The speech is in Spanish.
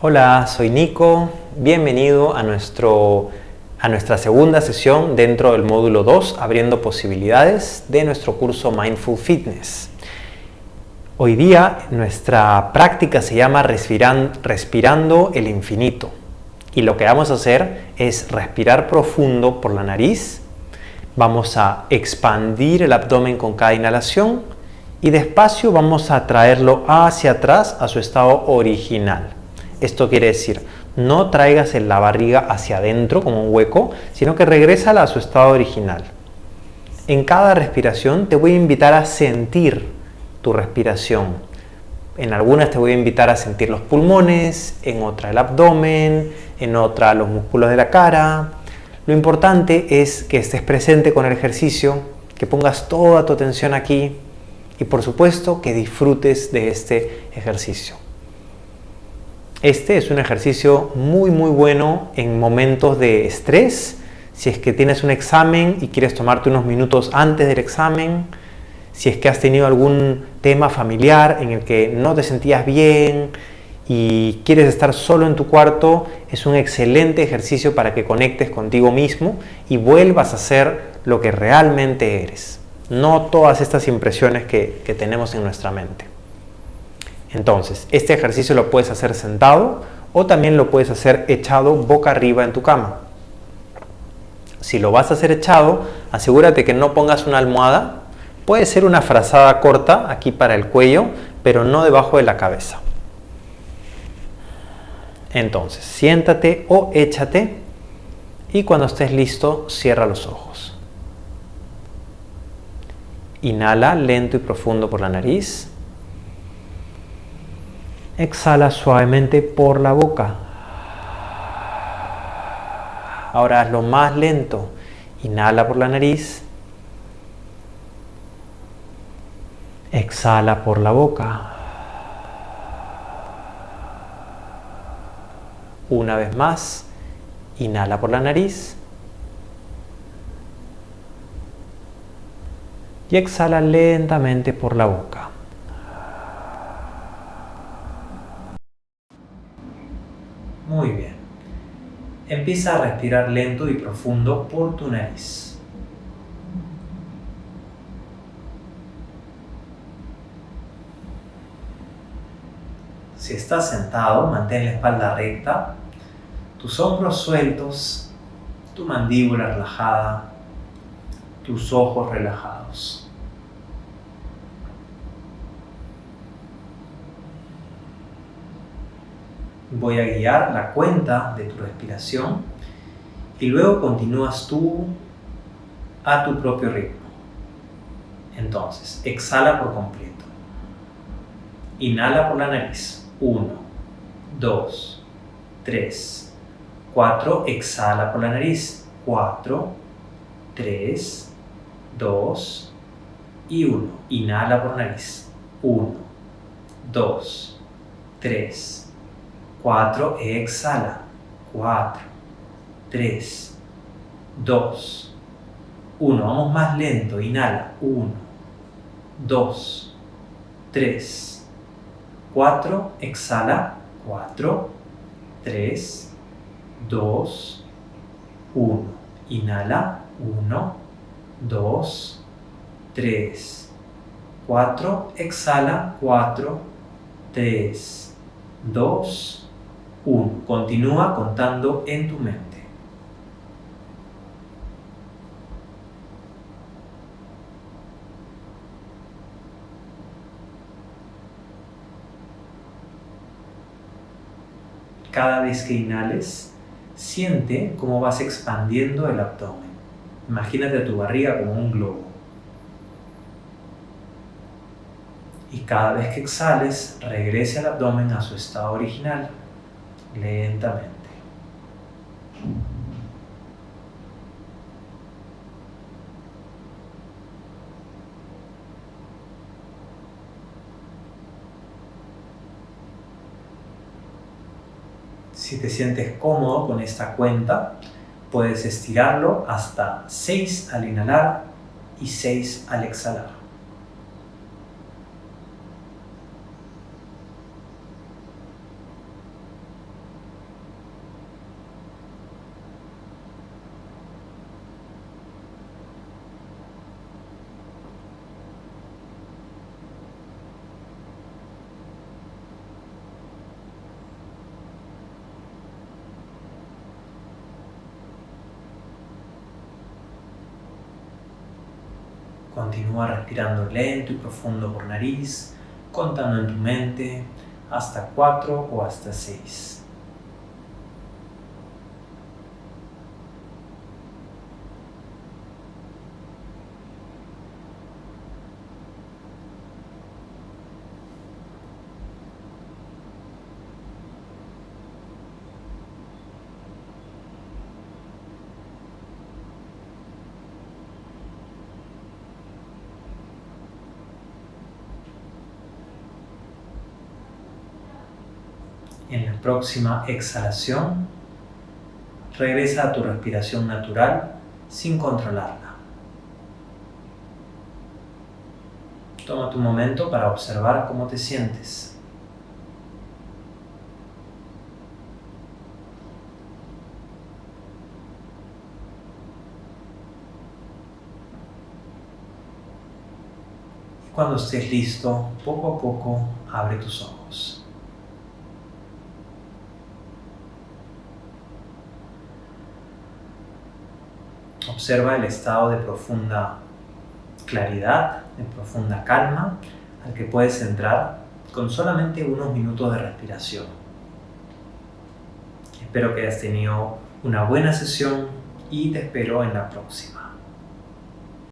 Hola, soy Nico. Bienvenido a, nuestro, a nuestra segunda sesión dentro del módulo 2, Abriendo Posibilidades, de nuestro curso Mindful Fitness. Hoy día nuestra práctica se llama Respirando el Infinito. Y lo que vamos a hacer es respirar profundo por la nariz. Vamos a expandir el abdomen con cada inhalación y despacio vamos a traerlo hacia atrás a su estado original. Esto quiere decir, no traigas la barriga hacia adentro como un hueco, sino que regresa a su estado original. En cada respiración te voy a invitar a sentir tu respiración. En algunas te voy a invitar a sentir los pulmones, en otra el abdomen, en otra los músculos de la cara. Lo importante es que estés presente con el ejercicio, que pongas toda tu atención aquí y por supuesto que disfrutes de este ejercicio. Este es un ejercicio muy muy bueno en momentos de estrés. Si es que tienes un examen y quieres tomarte unos minutos antes del examen, si es que has tenido algún tema familiar en el que no te sentías bien y quieres estar solo en tu cuarto, es un excelente ejercicio para que conectes contigo mismo y vuelvas a ser lo que realmente eres. No todas estas impresiones que, que tenemos en nuestra mente. Entonces, este ejercicio lo puedes hacer sentado o también lo puedes hacer echado boca arriba en tu cama. Si lo vas a hacer echado, asegúrate que no pongas una almohada. Puede ser una frazada corta aquí para el cuello, pero no debajo de la cabeza. Entonces, siéntate o échate y cuando estés listo, cierra los ojos. Inhala lento y profundo por la nariz. Exhala suavemente por la boca. Ahora hazlo más lento. Inhala por la nariz. Exhala por la boca. Una vez más. Inhala por la nariz. Y exhala lentamente por la boca. Muy bien. Empieza a respirar lento y profundo por tu nariz. Si estás sentado, mantén la espalda recta, tus hombros sueltos, tu mandíbula relajada, tus ojos relajados. Voy a guiar la cuenta de tu respiración y luego continúas tú a tu propio ritmo. Entonces, exhala por completo. Inhala por la nariz. 1, 2, 3, 4. Exhala por la nariz. 4, 3, 2 y 1. Inhala por nariz. 1, 2, 3, 4, exhala. 4, 3, 2, 1. Vamos más lento. Inhala. 1, 2, 3, 4. Exhala. 4, 3, 2, 1. Inhala. 1, 2, 3, 4. Exhala. 4, 3, 2, 1. Continúa contando en tu mente. Cada vez que inhales, siente cómo vas expandiendo el abdomen. Imagínate tu barriga como un globo. Y cada vez que exhales, regrese al abdomen a su estado original lentamente. Si te sientes cómodo con esta cuenta, puedes estirarlo hasta 6 al inhalar y 6 al exhalar. Continúa respirando lento y profundo por nariz, contando en tu mente hasta 4 o hasta 6. En la próxima exhalación, regresa a tu respiración natural sin controlarla. Toma tu momento para observar cómo te sientes. Cuando estés listo, poco a poco abre tus ojos. Observa el estado de profunda claridad, de profunda calma al que puedes entrar con solamente unos minutos de respiración. Espero que hayas tenido una buena sesión y te espero en la próxima.